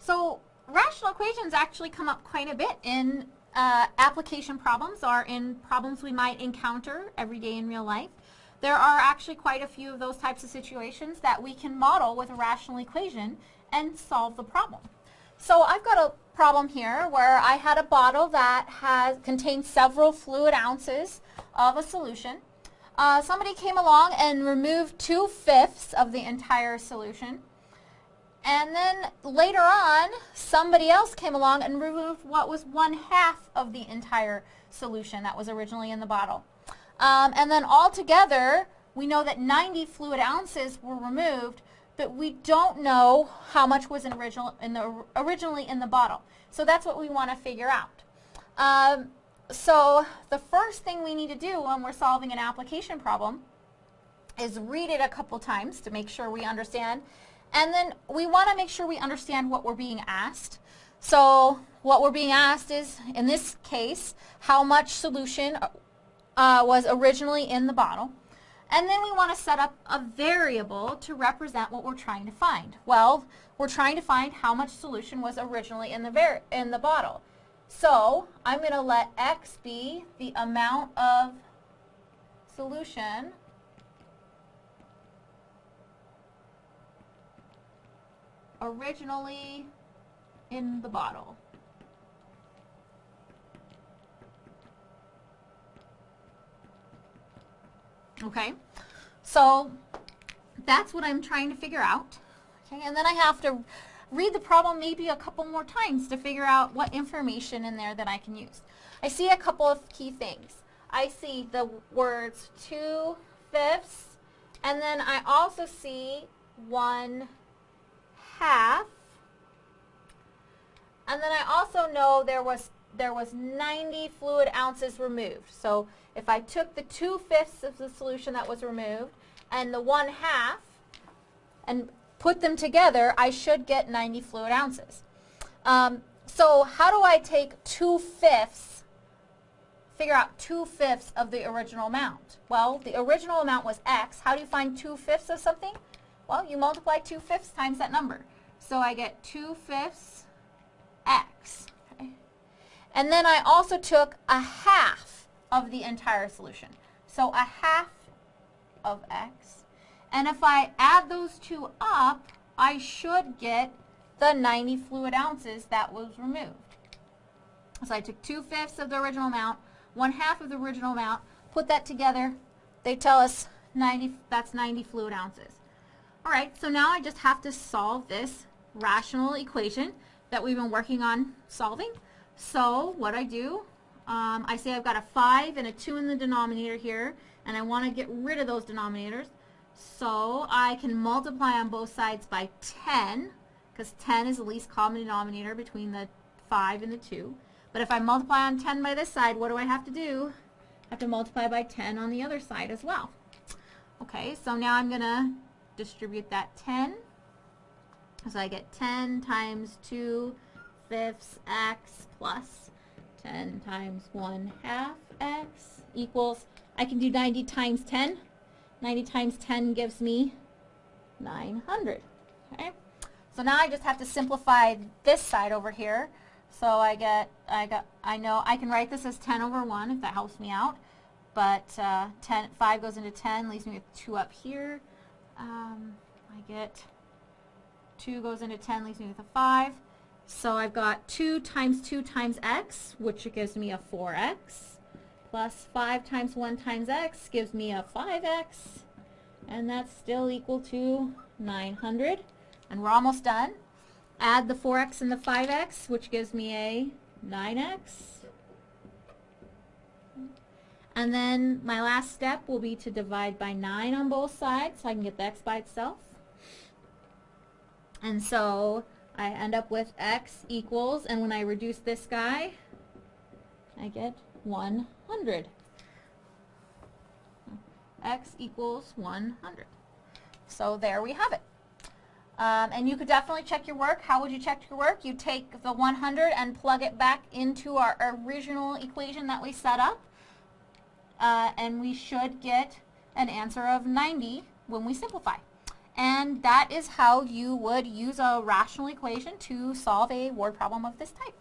So rational equations actually come up quite a bit in uh, application problems or in problems we might encounter every day in real life. There are actually quite a few of those types of situations that we can model with a rational equation and solve the problem. So I've got a problem here where I had a bottle that has contained several fluid ounces of a solution. Uh, somebody came along and removed two-fifths of the entire solution. And then later on, somebody else came along and removed what was one half of the entire solution that was originally in the bottle. Um, and then altogether, we know that 90 fluid ounces were removed, but we don't know how much was in original, in the, originally in the bottle. So that's what we want to figure out. Um, so the first thing we need to do when we're solving an application problem is read it a couple times to make sure we understand. And then we want to make sure we understand what we're being asked. So what we're being asked is, in this case, how much solution uh, was originally in the bottle. And then we want to set up a variable to represent what we're trying to find. Well, we're trying to find how much solution was originally in the, in the bottle. So I'm going to let x be the amount of solution originally in the bottle. Okay, so that's what I'm trying to figure out. Okay, and then I have to read the problem maybe a couple more times to figure out what information in there that I can use. I see a couple of key things. I see the words two fifths, and then I also see one half. And then I also know there was there was 90 fluid ounces removed. So if I took the two-fifths of the solution that was removed and the one half and put them together, I should get 90 fluid ounces. Um, so how do I take two-fifths, figure out two-fifths of the original amount? Well, the original amount was x. How do you find two-fifths of something? Well, you multiply two-fifths times that number. So I get two-fifths x. Okay. And then I also took a half of the entire solution. So a half of x and if I add those two up, I should get the 90 fluid ounces that was removed. So I took two-fifths of the original amount, one half of the original amount, put that together. They tell us 90, that's 90 fluid ounces. All right, so now I just have to solve this rational equation that we've been working on solving. So what I do, um, I say I've got a 5 and a 2 in the denominator here, and I want to get rid of those denominators. So I can multiply on both sides by 10, because 10 is the least common denominator between the 5 and the 2. But if I multiply on 10 by this side, what do I have to do? I have to multiply by 10 on the other side as well. Okay, so now I'm going to distribute that 10. So I get 10 times 2 fifths x plus 10 times 1 half x equals, I can do 90 times 10. 90 times 10 gives me 900. Okay? So now I just have to simplify this side over here. So I get, I got, I know I can write this as 10 over 1 if that helps me out. But uh, 10, 5 goes into 10, leaves me with 2 up here. Um, I get 2 goes into 10, leaves me with a 5. So I've got 2 times 2 times x, which gives me a 4x plus 5 times 1 times x gives me a 5x, and that's still equal to 900. And we're almost done. Add the 4x and the 5x, which gives me a 9x. And then my last step will be to divide by 9 on both sides so I can get the x by itself. And so I end up with x equals, and when I reduce this guy, I get 100. x equals 100. So there we have it. Um, and you could definitely check your work. How would you check your work? You take the 100 and plug it back into our original equation that we set up. Uh, and we should get an answer of 90 when we simplify. And that is how you would use a rational equation to solve a word problem of this type.